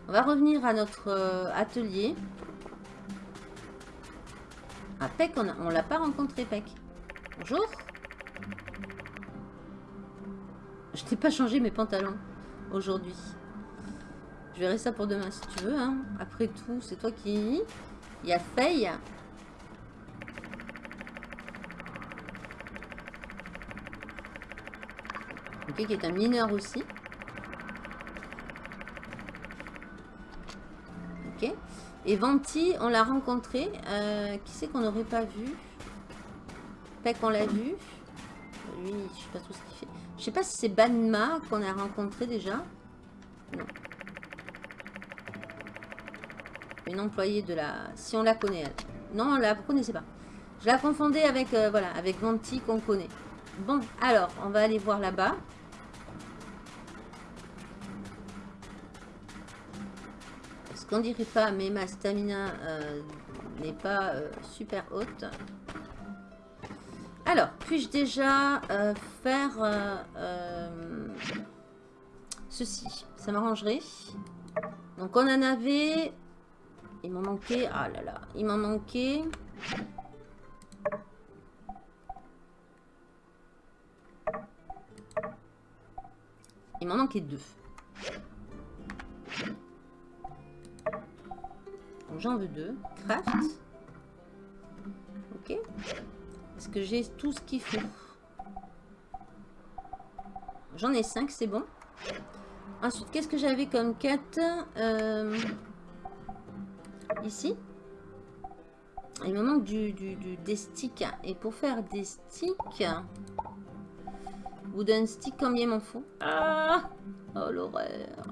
On va revenir à notre euh, atelier. À ah, Peck, on, on l'a pas rencontré, Peck. Bonjour. Je t'ai pas changé mes pantalons aujourd'hui. Je verrai ça pour demain si tu veux. Hein. Après tout, c'est toi qui... Il y a Faye. Qui est un mineur aussi. Ok. Et Venti, on l'a rencontré. Euh, qui c'est qu'on n'aurait pas vu? Peck, on l'a vu. Lui, je sais pas tout ce qu'il fait. Je sais pas si c'est Banma qu'on a rencontré déjà. Non. Une employée de la... Si on la connaît, elle. Non, on la connaissait pas. Je la confondais avec, euh, voilà, avec Venti qu'on connaît. Bon, alors, on va aller voir là-bas. Qu'on dirait pas, mais ma stamina euh, n'est pas euh, super haute. Alors, puis-je déjà euh, faire ceci? Ça m'arrangerait. Donc, on en avait... Il m'en manquait... Ah là là, il m'en manquait... Il m'en manquait deux. J'en veux deux. Craft. Ok. Est-ce que j'ai tout ce qu'il faut? J'en ai cinq, c'est bon. Ensuite, qu'est-ce que j'avais comme quête euh, Ici? Il me manque du, du, des sticks. Et pour faire des sticks... Wooden stick, combien m'en faut? Ah Oh l'horreur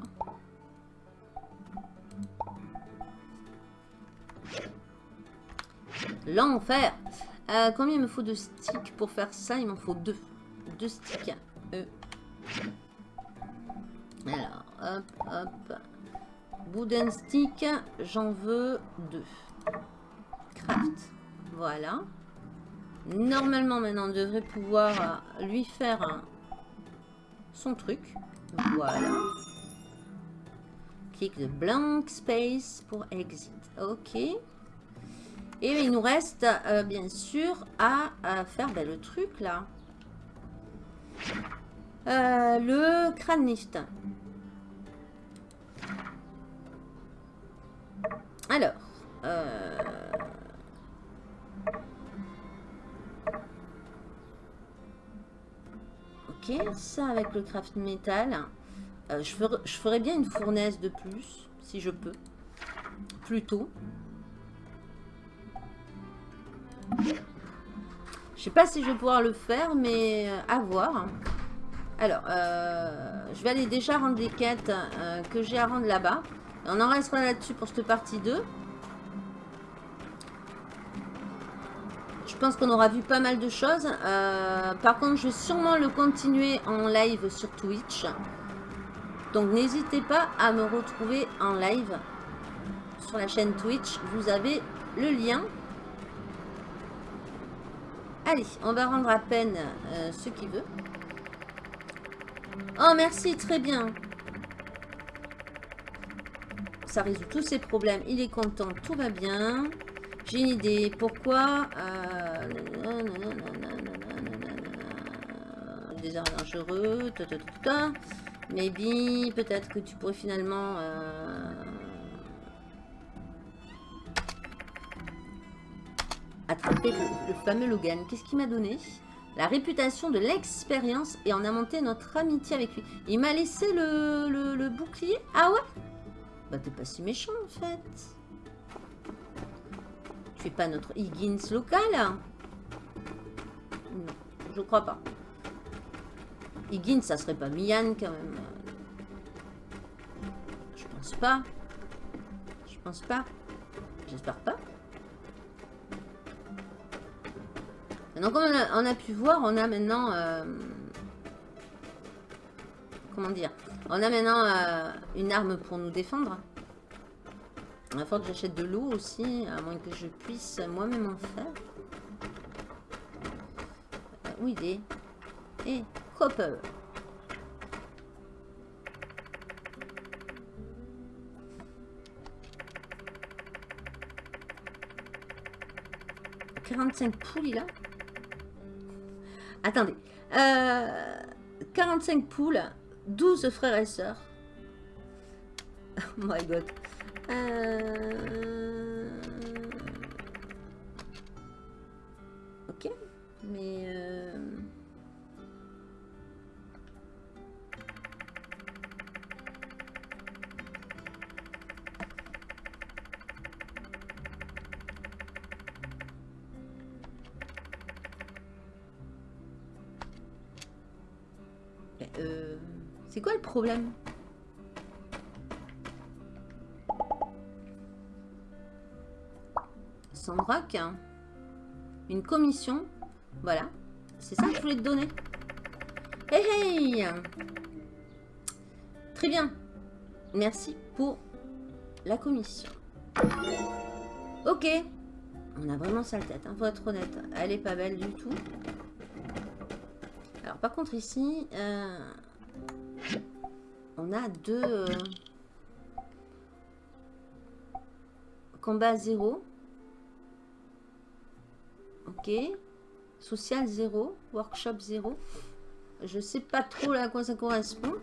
L'enfer euh, Combien il me faut de sticks pour faire ça? Il m'en faut deux. Deux sticks. Euh. Alors, hop, hop. Wooden stick, j'en veux deux. Craft. Voilà. Normalement, maintenant, on devrait pouvoir euh, lui faire son truc. Voilà. Clique de blank space pour exit. Ok. Et il nous reste, euh, bien sûr, à, faire ben, le truc, là. Euh, le crâne lift. Alors, euh, ça avec le craft metal. Euh, je, ferai, je ferais bien une fournaise de plus, si je peux. Plutôt. Je sais pas si je vais pouvoir le faire, mais euh, à voir. Alors, euh, je vais aller déjà rendre les quêtes que j'ai à rendre là-bas. On en restera là-dessus pour cette partie 2. Je pense qu'on aura vu pas mal de choses. Euh, par contre, je vais sûrement le continuer en live sur Twitch. Donc, n'hésitez pas à me retrouver en live sur la chaîne Twitch. Vous avez le lien. Allez, on va rendre à peine euh, ce qui veut. Oh, merci, très bien. Ça résout tous ses problèmes. Il est content, tout va bien. J'ai une idée. Pourquoi euh, Des arts dangereux. Maybe. Peut-être que tu pourrais finalement... Euh, attraper le, fameux Logan. Qu'est-ce qu'il m'a donné? La réputation de l'expérience et on a monté notre amitié avec lui. Il m'a laissé le, bouclier Ah ouais? Bah t'es pas si méchant en fait. Tu fais pas notre Higgins local Non, je crois pas. Higgins, ça serait pas Mian quand même. Je pense pas. Je pense pas. J'espère pas. Donc comme on a, pu voir, on a maintenant... Euh, comment dire On a maintenant euh, une arme pour nous défendre. Il falloir que j'achète de l'eau aussi, à moins que je puisse moi-même en faire. Euh, où il est? Et copper. « 45 poules, il a Attendez. Euh, 45 poules, 12 frères et sœurs. Oh my god. Euh... Ok, mais... Euh... problème Sandrock. Une commission. Voilà. C'est ça que je voulais te donner. Hey hey Très bien. Merci pour la commission. Ok. On a vraiment sale tête, hein, faut être honnête. Elle est pas belle du tout. Alors, par contre, ici, euh, on a deux... euh, combat 0. Ok. Social 0. Workshop 0. Je sais pas trop à quoi ça correspond.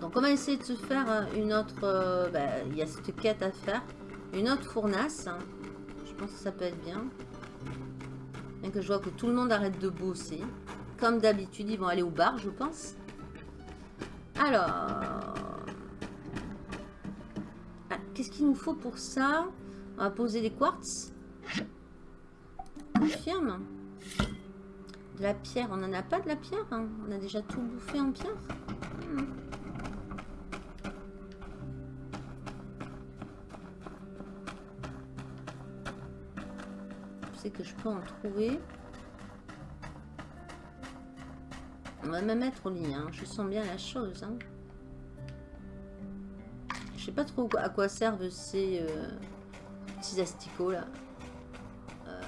Donc on va essayer de se faire euh, une autre... euh, bah, Il y a cette quête à faire. Une autre fournace. Je pense que ça peut être bien. Bien que je vois que tout le monde arrête de bosser. Comme d'habitude, ils vont aller au bar, je pense. Alors... Ah, Qu'est-ce qu'il nous faut pour ça? On va poser des quartz. Confirme. De la pierre. On n'en a pas de la pierre. hein. On a déjà tout bouffé en pierre. Hmm. Sais que je peux en trouver. On va me mettre au lit. hein. Je sens bien la chose. hein. Je sais pas trop à quoi servent ces euh, asticots là. Euh,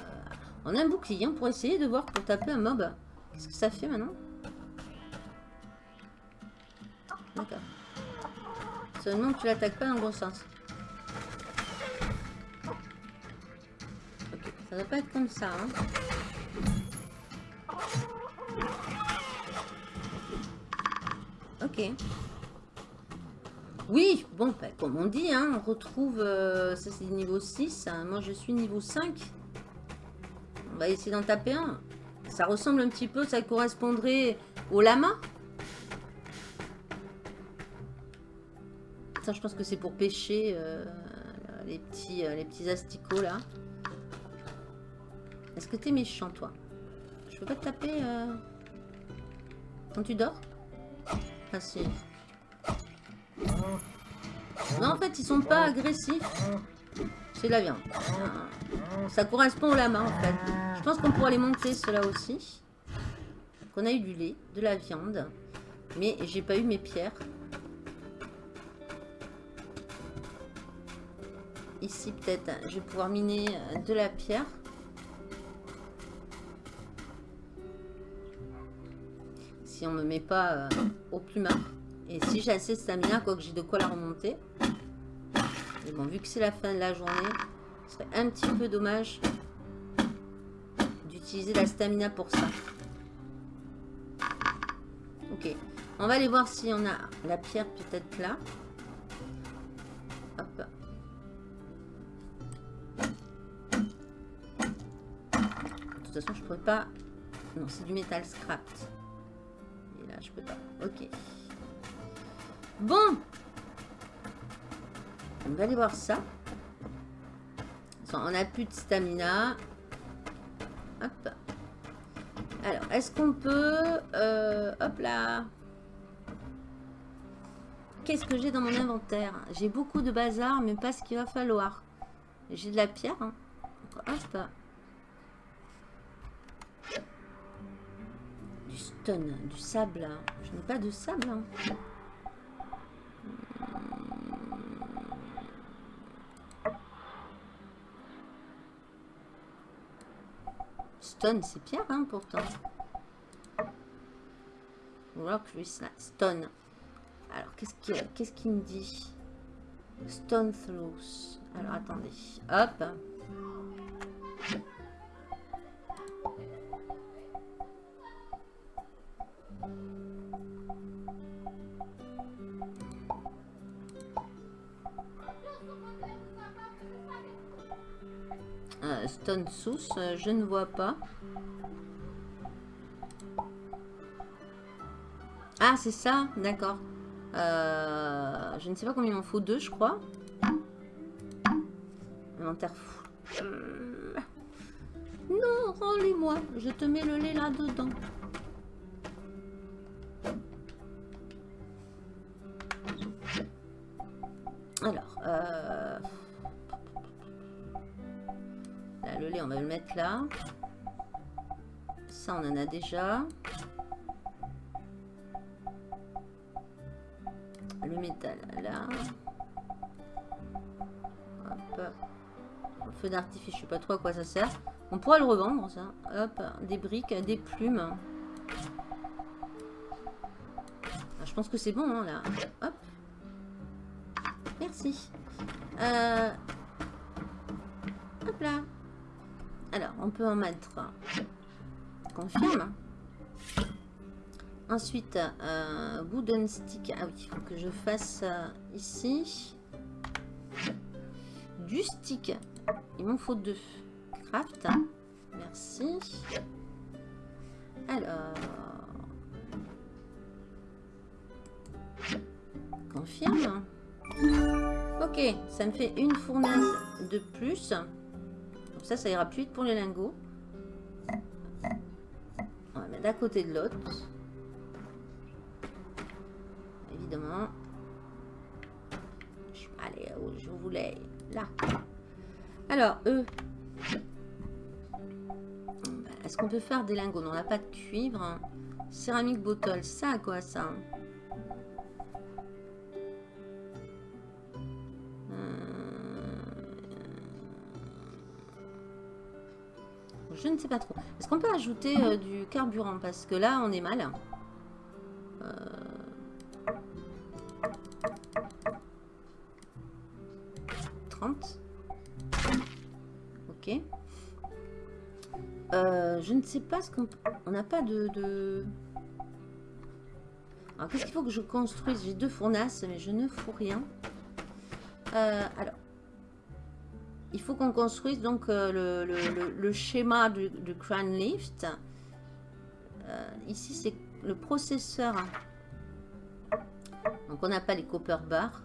on a un bouclier hein, pour essayer de voir pour taper un mob. Qu'est-ce que ça fait maintenant? D'accord. Seulement tu l'attaques pas dans le bon sens. Ok, ça doit pas être comme ça. Hein. Oui, bon, bah, comme on dit, hein, on retrouve... euh, ça, c'est niveau 6. hein. Moi, je suis niveau 5. On va essayer d'en taper un. Ça ressemble un petit peu, ça correspondrait au lama. Ça, je pense que c'est pour pêcher euh, les, petits, euh, les asticots, là. Est-ce que t'es méchant, toi? Je peux pas te taper quand tu dors? Non, en fait, ils sont pas agressifs. C'est la viande. Ça correspond au lama, en fait. Je pense qu'on pourra les monter, ceux-là aussi. Qu'on a eu du lait, de la viande. Mais j'ai pas eu mes pierres. Ici, peut-être, je vais pouvoir miner euh, de la pierre. On me met pas euh, au plumard. Et si j'ai assez de stamina, quoi que j'ai de quoi la remonter. Mais bon, vu que c'est la fin de la journée, ce serait un petit peu dommage d'utiliser la stamina pour ça. Ok. On va aller voir si on a la pierre peut-être là. Hop. De toute façon, je pourrais pas... Non, c'est du métal scrap. Je peux pas. Ok. Bon. On va aller voir ça. On a plus de stamina. Hop. Alors, est-ce qu'on peut... euh, hop là. Qu'est-ce que j'ai dans mon inventaire? J'ai beaucoup de bazar, mais pas ce qu'il va falloir. J'ai de la pierre. hein. Hop. Du stone, du sable. Je n'ai pas de sable. hein. Stone, c'est pierre, hein, pourtant. Rock Recite. Stone. Alors, qu'est-ce qu'il me dit? Stone Throws. Alors, attendez. Hop. Stone Sauce, euh, je ne vois pas. Ah, c'est ça, d'accord. Euh, je ne sais pas combien il m'en faut, deux, je crois. Inventaire fou. Euh, Non, rends-les-moi. Je te mets le lait là-dedans. On en a déjà. Le métal, là. Hop. feu d'artifice, je sais pas trop à quoi ça sert. On pourra le revendre, ça. Hop, des briques, des plumes. Ah, je pense que c'est bon, hein, là. Hop. Merci. Euh, hop là. Alors, on peut en mettre... Confirme. Ensuite, euh, wooden stick. Ah oui, il faut que je fasse ici. Du stick. Il m'en faut deux. Craft. Merci. Alors. Confirme. Ok, ça me fait une fournaise de plus. Donc ça, ça ira plus vite pour les lingots. À côté de l'autre. Évidemment. Je vais aller où je voulais. Là. Alors, eux. Est-ce qu'on peut faire des lingots? Non, on n'a pas de cuivre. Céramique bottle, ça quoi ça? Je ne sais pas trop. Est-ce qu'on peut ajouter euh, du carburant? Parce que là, on est mal. Euh... 30. Ok. Euh, je ne sais pas ce qu'on... On n'a pas de... de... Alors, qu'est-ce qu'il faut que je construise? J'ai deux fournasses, mais je ne fous rien. Euh, alors, il faut qu'on construise donc euh, le, schéma du, du Crown Lift. Euh, ici, c'est le processeur. Donc, on n'a pas les copper bars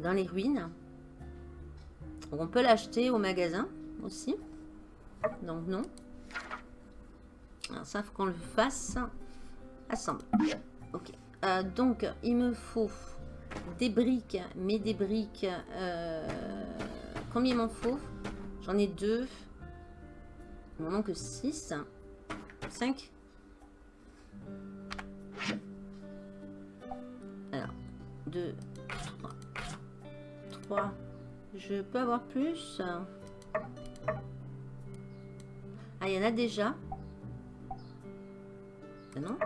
dans les ruines. on peut l'acheter au magasin aussi. Donc, non. Alors, ça, qu'on le fasse assembler. Ok. Euh, donc, il me faut des briques, mais des briques... Euh, combien il m'en faut? J'en ai deux. Il m'en manque 6. 5. Alors, 2, 3. 3. Je peux avoir plus? Ah, il y en a déjà. Ah non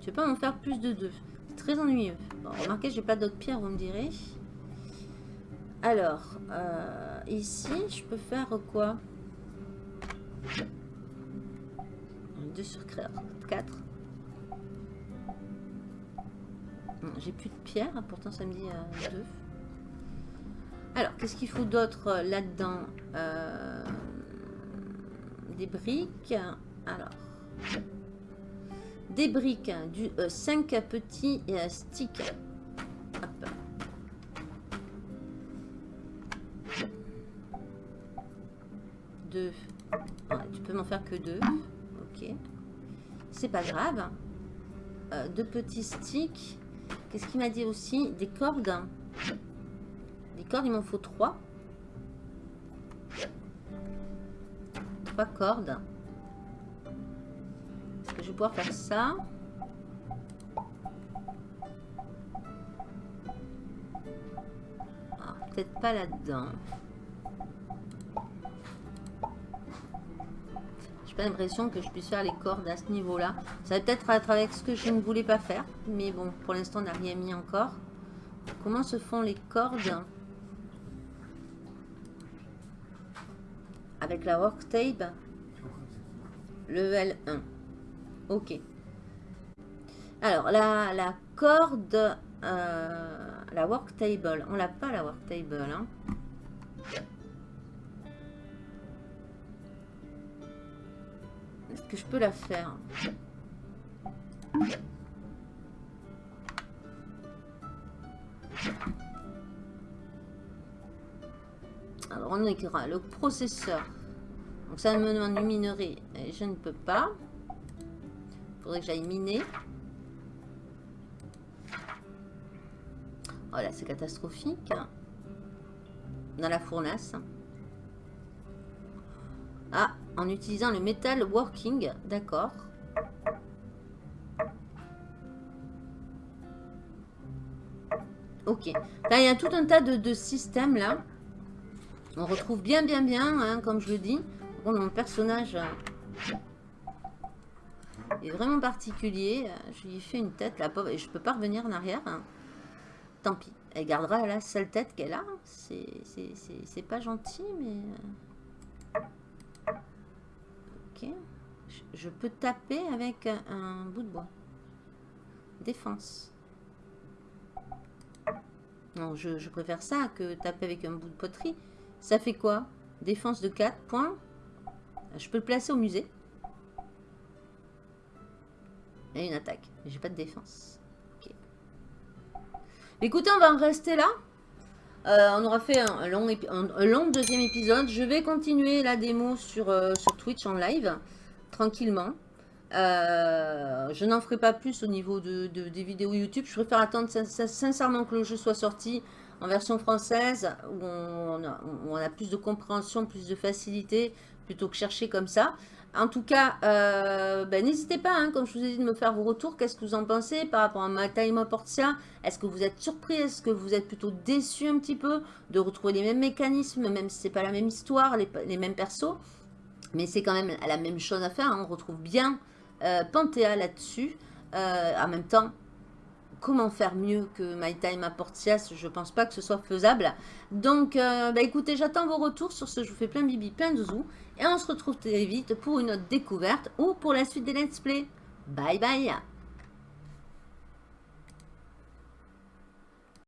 Je vais pas en faire plus de deux. C'est très ennuyeux. Bon, remarquez, j'ai pas d'autres pierres, vous me direz. Alors, euh, ici, je peux faire quoi? 2 sur 4. J'ai plus de pierres, pourtant ça me dit 2. Euh, Alors, qu'est-ce qu'il faut d'autre euh, là-dedans? Des briques. Alors, des briques, du, 5 euh, petits euh, sticks. Hop. Deux. tu peux m'en faire que deux. Ok. C'est pas grave. Euh, deux petits sticks. Qu'est-ce qu'il m'a dit aussi? Des cordes. Des cordes, il m'en faut trois. Trois cordes je vais pouvoir faire ça. Ah, peut-être pas là-dedans. J'ai pas l'impression que je puisse faire les cordes à ce niveau-là. Ça va peut-être être avec ce que je ne voulais pas faire. Mais bon, pour l'instant, on n'a rien mis encore. Comment se font les cordes Avec la work tape Level 1. Ok. Alors, la, la corde, euh, la work table, on l'a pas la work table. Hein. Est-ce que je peux la faire? Alors, on écrira le processeur. Donc, ça me demande du minerai. Et je ne peux pas Faudrait que j'aille miner. Oh voilà, c'est catastrophique. Dans la fournace. Ah, en utilisant le métal working. D'accord. Ok. Il y a tout un tas de, systèmes, là. On retrouve bien, bien, bien, hein, comme je le dis. Bon, mon personnage... Euh, euh, est vraiment particulier. Je lui ai fait une tête, la pauvre, et je peux pas revenir en arrière. Hein. Tant pis. Elle gardera la seule tête qu'elle a. C'est pas gentil, mais... Euh, ok. Je peux taper avec un bout de bois. Défense. Non, je, préfère ça que taper avec un bout de poterie. Ça fait quoi? Défense de 4 points. Je peux le placer au musée. Et une attaque. J'ai pas de défense. Ok. Écoutez, on va en rester là. Euh, on aura fait un long, deuxième épisode. Je vais continuer la démo sur, euh, Twitch en live, tranquillement. Euh, je n'en ferai pas plus au niveau de, des vidéos YouTube. Je préfère attendre sincèrement que le jeu soit sorti en version française, où on a, plus de compréhension, plus de facilité, plutôt que chercher comme ça. En tout cas, euh, ben, n'hésitez pas, hein, comme je vous ai dit, de me faire vos retours. Qu'est-ce que vous en pensez par rapport à ma Time Portia Est-ce que vous êtes surpris? Est-ce que vous êtes plutôt déçu un petit peu de retrouver les mêmes mécanismes, même si ce n'est pas la même histoire, les, mêmes persos? Mais c'est quand même la même chose à faire. Hein. On retrouve bien euh, Panthéa là-dessus. Euh, en même temps, comment faire mieux que My Time à Portias Je pense pas que ce soit faisable. Donc, euh, bah, écoutez, j'attends vos retours sur ce. Je vous fais plein bibi, plein de zouzous. Et on se retrouve très vite pour une autre découverte ou pour la suite des let's play. Bye bye